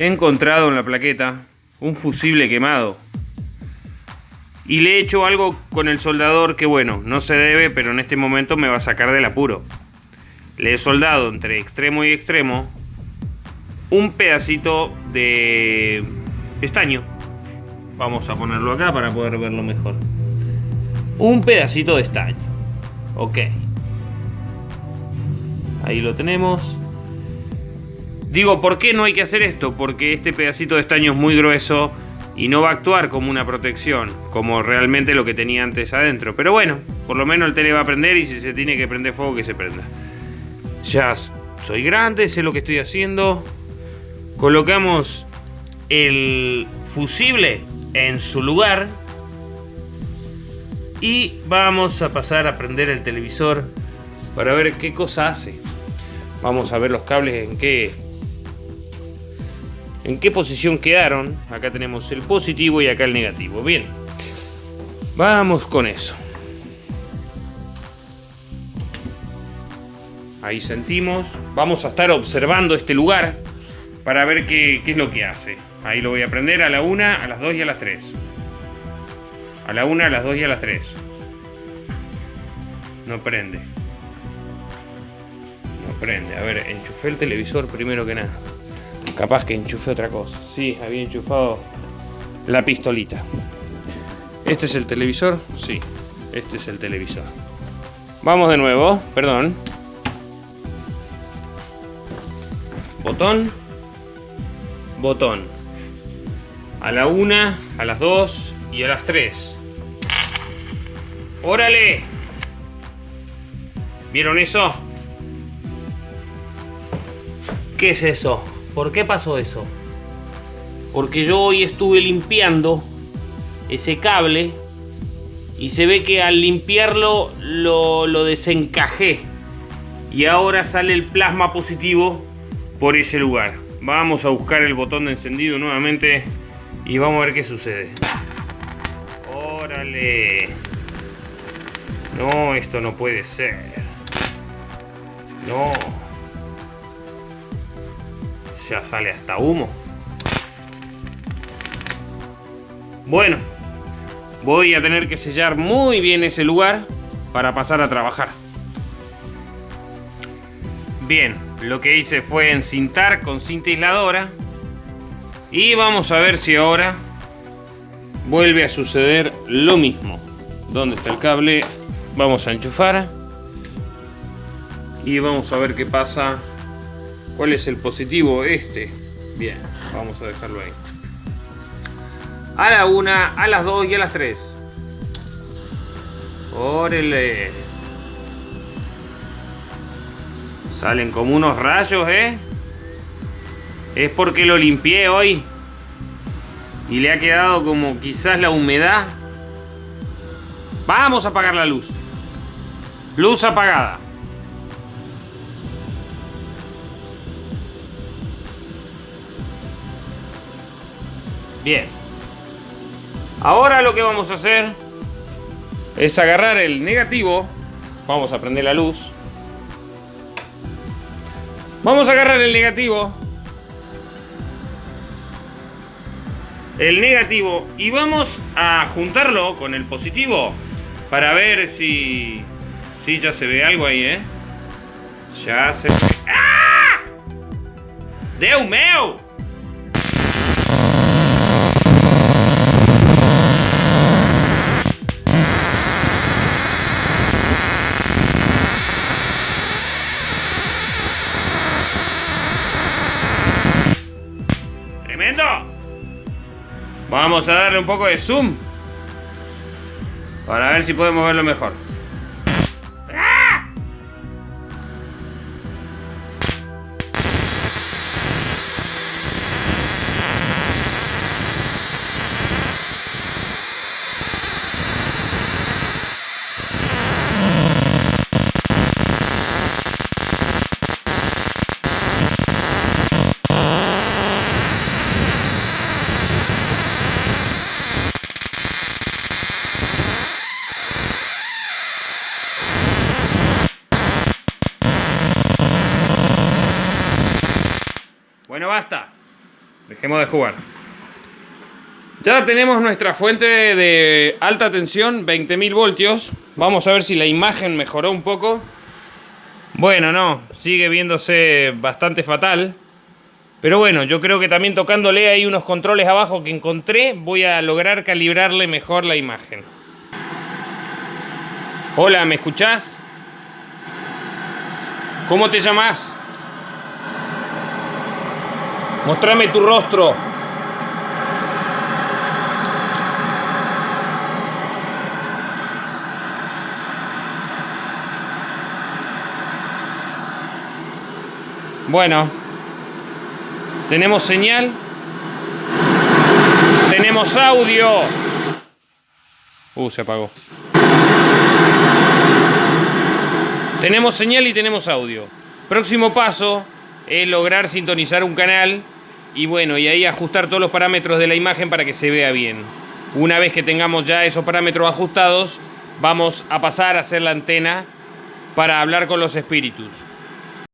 he encontrado en la plaqueta un fusible quemado. Y le he hecho algo con el soldador que bueno, no se debe, pero en este momento me va a sacar del apuro. Le he soldado entre extremo y extremo un pedacito de estaño. Vamos a ponerlo acá para poder verlo mejor. Un pedacito de estaño. Ok. Ahí lo tenemos. Digo, ¿por qué no hay que hacer esto? Porque este pedacito de estaño es muy grueso y no va a actuar como una protección, como realmente lo que tenía antes adentro. Pero bueno, por lo menos el tele va a prender y si se tiene que prender fuego, que se prenda. Ya soy grande, sé lo que estoy haciendo. Colocamos el fusible en su lugar. Y vamos a pasar a prender el televisor para ver qué cosa hace. Vamos a ver los cables en qué en qué posición quedaron. Acá tenemos el positivo y acá el negativo. Bien, vamos con eso. Ahí sentimos. Vamos a estar observando este lugar para ver qué, es lo que hace. Ahí lo voy a prender a la 1, a las 2 y a las 3. A la 1, a las 2 y a las 3. No prende. No prende. A ver, enchufé el televisor primero que nada. Capaz que enchufe otra cosa. Sí, había enchufado la pistolita. ¿Este es el televisor? Sí, este es el televisor. Vamos de nuevo, perdón. Botón. Botón. A la una, a las dos y a las tres. ¡Órale! ¿Vieron eso? ¿Qué es eso? ¿Por qué pasó eso? Porque yo hoy estuve limpiando ese cable y se ve que al limpiarlo lo, desencajé y ahora sale el plasma positivo por ese lugar. Vamos a buscar el botón de encendido nuevamente y vamos a ver qué sucede. ¡Órale! No, esto no puede ser. No ya sale hasta humo. Bueno, voy a tener que sellar muy bien ese lugar para pasar a trabajar. Bien, lo que hice fue encintar con cinta aisladora. Y vamos a ver si ahora vuelve a suceder lo mismo. ¿Dónde está el cable? Vamos a enchufar. Y vamos a ver qué pasa ¿Cuál es el positivo? Este. Bien, vamos a dejarlo ahí. A la una, a las dos y a las tres. Órale. Salen como unos rayos, ¿eh? Es porque lo limpié hoy. Y le ha quedado como quizás la humedad. Vamos a apagar la luz. Luz apagada. Bien. Ahora lo que vamos a hacer es agarrar el negativo. Vamos a prender la luz. Vamos a agarrar el negativo. El negativo y vamos a juntarlo con el positivo para ver si, si ya se ve algo ahí, ¿eh? Ya se. ¡Ah! ¡Deu meu! Vamos a darle un poco de zoom. Para ver si podemos verlo mejor. Basta. Dejemos de jugar. Ya tenemos nuestra fuente de alta tensión, 20.000 voltios. Vamos a ver si la imagen mejoró un poco. Bueno, no, sigue viéndose bastante fatal. Pero bueno, yo creo que también tocándole ahí unos controles abajo que encontré, voy a lograr calibrarle mejor la imagen. Hola, ¿me escuchás? ¿Cómo te llamas? Mostrame tu rostro. Bueno, tenemos señal. Tenemos audio. Uh, se apagó. Tenemos señal y tenemos audio. Próximo paso es lograr sintonizar un canal y bueno, y ahí ajustar todos los parámetros de la imagen para que se vea bien. Una vez que tengamos ya esos parámetros ajustados, vamos a pasar a hacer la antena para hablar con los espíritus.